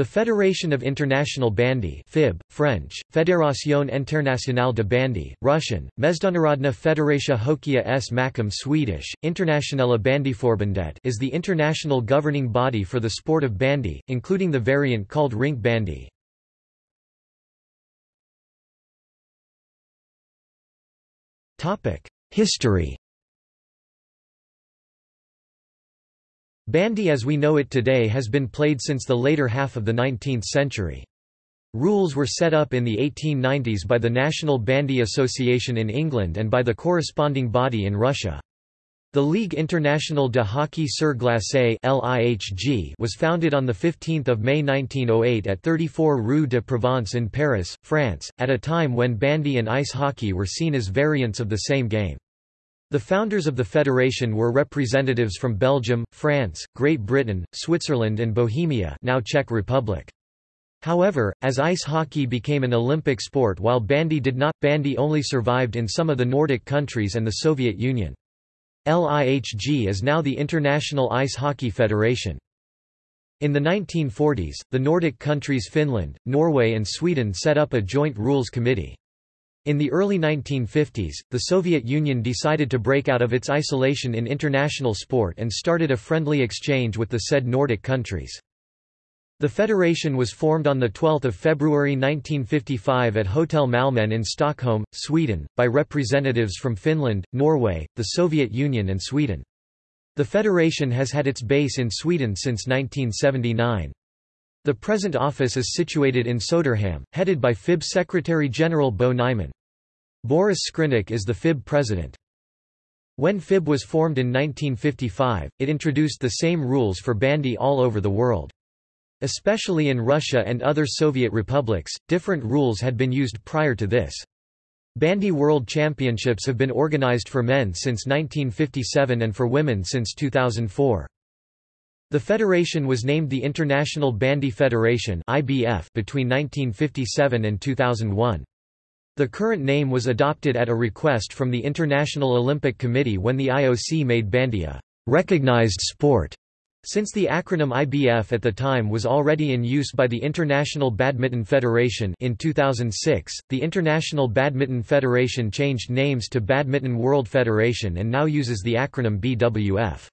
The Federation of International Bandy FIB, French, Fédération Internationale de Bandy, Russian, Mezdanarodna Federacja Hokia s Makom Swedish, Internationella Bandyforbundet is the international governing body for the sport of bandy, including the variant called rink bandy. History Bandy as we know it today has been played since the later half of the 19th century. Rules were set up in the 1890s by the National Bandy Association in England and by the corresponding body in Russia. The Ligue Internationale de Hockey sur Glace was founded on 15 May 1908 at 34 Rue de Provence in Paris, France, at a time when bandy and ice hockey were seen as variants of the same game. The founders of the federation were representatives from Belgium, France, Great Britain, Switzerland and Bohemia now Czech Republic. However, as ice hockey became an Olympic sport while bandy did not, bandy only survived in some of the Nordic countries and the Soviet Union. LIHG is now the International Ice Hockey Federation. In the 1940s, the Nordic countries Finland, Norway and Sweden set up a joint rules committee. In the early 1950s, the Soviet Union decided to break out of its isolation in international sport and started a friendly exchange with the said Nordic countries. The federation was formed on 12 February 1955 at Hotel Malmen in Stockholm, Sweden, by representatives from Finland, Norway, the Soviet Union and Sweden. The federation has had its base in Sweden since 1979. The present office is situated in Söderhamn, headed by FIB Secretary-General Bo Nyman. Boris Skrynnik is the FIB president. When FIB was formed in 1955, it introduced the same rules for bandy all over the world. Especially in Russia and other Soviet republics, different rules had been used prior to this. Bandy World Championships have been organized for men since 1957 and for women since 2004. The federation was named the International Bandy Federation (IBF) between 1957 and 2001. The current name was adopted at a request from the International Olympic Committee when the IOC made bandy a recognized sport. Since the acronym IBF at the time was already in use by the International Badminton Federation in 2006, the International Badminton Federation changed names to Badminton World Federation and now uses the acronym BWF.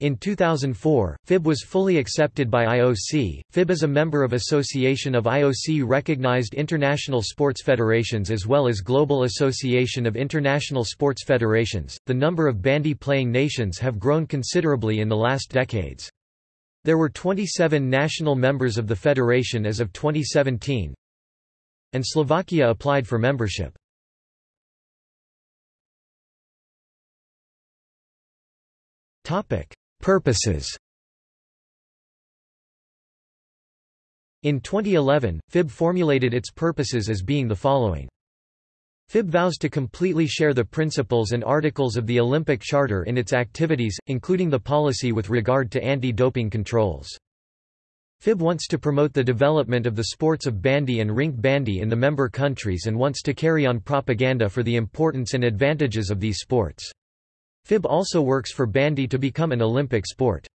In 2004, FIB was fully accepted by IOC. FIB is a member of Association of IOC recognized international sports federations as well as Global Association of International Sports Federations. The number of bandy playing nations have grown considerably in the last decades. There were 27 national members of the federation as of 2017, and Slovakia applied for membership. Topic: Purposes In 2011, FIB formulated its purposes as being the following. FIB vows to completely share the principles and articles of the Olympic Charter in its activities, including the policy with regard to anti-doping controls. FIB wants to promote the development of the sports of bandy and rink bandy in the member countries and wants to carry on propaganda for the importance and advantages of these sports. FIB also works for bandy to become an Olympic sport.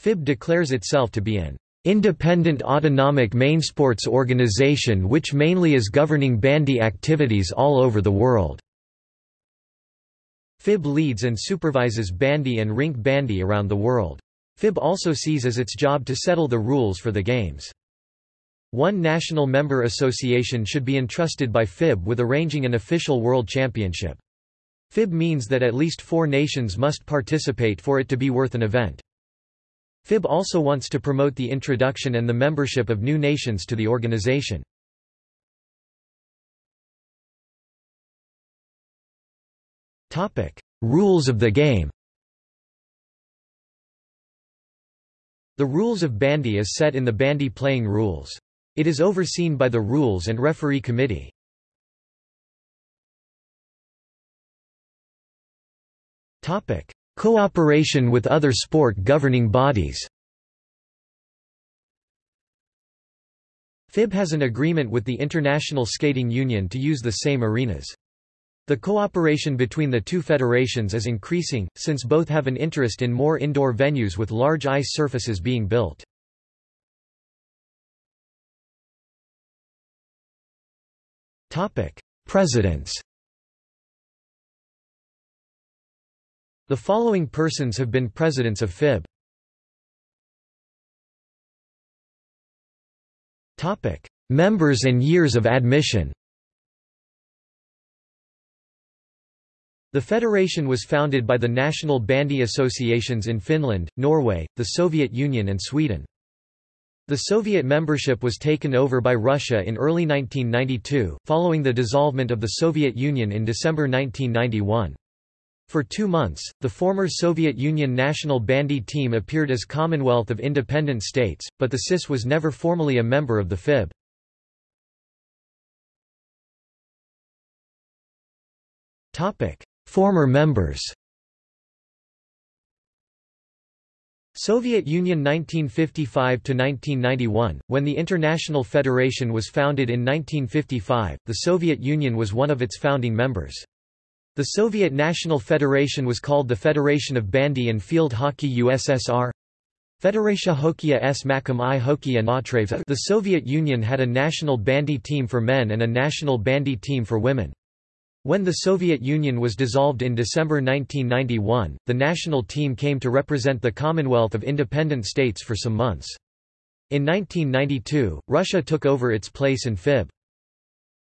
FIB declares itself to be an independent autonomic main sports organization which mainly is governing bandy activities all over the world. FIB leads and supervises bandy and rink bandy around the world. FIB also sees as its job to settle the rules for the games. One national member association should be entrusted by FIB with arranging an official world championship. FIB means that at least four nations must participate for it to be worth an event. FIB also wants to promote the introduction and the membership of new nations to the organization. Rules of the game The rules of bandy is set in the bandy playing rules. It is overseen by the Rules and Referee Committee. Cooperation with other sport governing bodies FIB has an agreement with the International Skating Union to use the same arenas. The cooperation between the two federations is increasing, since both have an interest in more indoor venues with large ice surfaces being built. Presidents The following persons have been presidents of FIB. Topic: Members and years of admission The federation was founded by the national bandy associations in Finland, Norway, the Soviet Union and Sweden. The Soviet membership was taken over by Russia in early 1992, following the dissolvement of the Soviet Union in December 1991. For two months, the former Soviet Union national bandy team appeared as Commonwealth of Independent States, but the CIS was never formally a member of the FIB. Former members Soviet Union 1955–1991, when the International Federation was founded in 1955, the Soviet Union was one of its founding members. The Soviet National Federation was called the Federation of Bandy and Field Hockey USSR. Federatia Hokeya s Makom i Hokeya Natreva The Soviet Union had a national bandy team for men and a national bandy team for women. When the Soviet Union was dissolved in December 1991, the national team came to represent the Commonwealth of Independent States for some months. In 1992, Russia took over its place in FIB.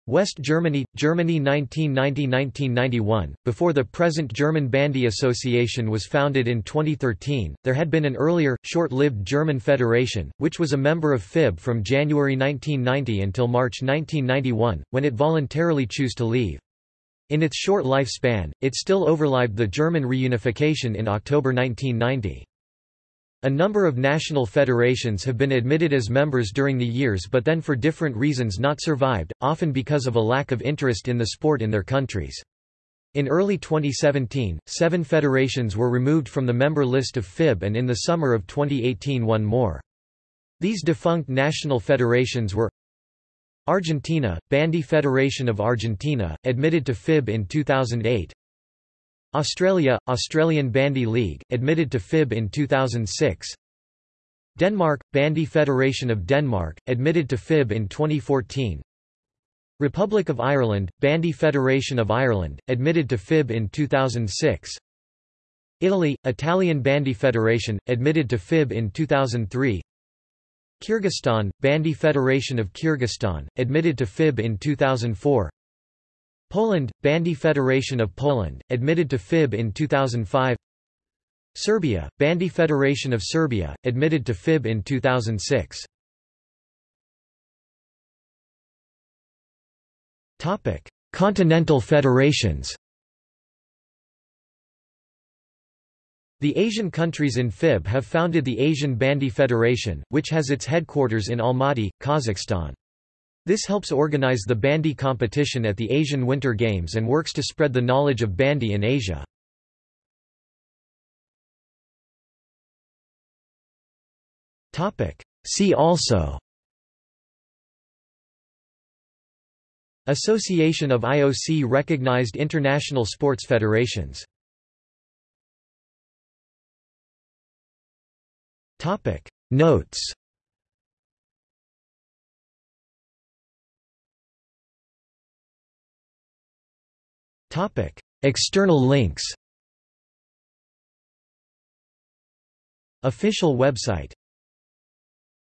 West Germany, Germany 1990–1991, before the present German Bandy Association was founded in 2013, there had been an earlier, short-lived German Federation, which was a member of FIB from January 1990 until March 1991, when it voluntarily chose to leave. In its short lifespan, it still overlived the German reunification in October 1990. A number of national federations have been admitted as members during the years but then for different reasons not survived, often because of a lack of interest in the sport in their countries. In early 2017, seven federations were removed from the member list of FIB and in the summer of 2018 one more. These defunct national federations were Argentina, Bandy Federation of Argentina, admitted to FIB in 2008 Australia, Australian Bandy League, admitted to FIB in 2006 Denmark, Bandy Federation of Denmark, admitted to FIB in 2014 Republic of Ireland, Bandy Federation of Ireland, admitted to FIB in 2006 Italy, Italian Bandy Federation, admitted to FIB in 2003 Kyrgyzstan, Bandy Federation of Kyrgyzstan, admitted to FIB in 2004 Poland, Bandy Federation of Poland, admitted to FIB in 2005 Serbia, Bandy Federation of Serbia, admitted to FIB in 2006 Continental federations. The Asian countries in FIB have founded the Asian Bandy Federation, which has its headquarters in Almaty, Kazakhstan. This helps organize the bandy competition at the Asian Winter Games and works to spread the knowledge of bandy in Asia. See also Association of IOC-recognized international sports federations. Notes External links. Official website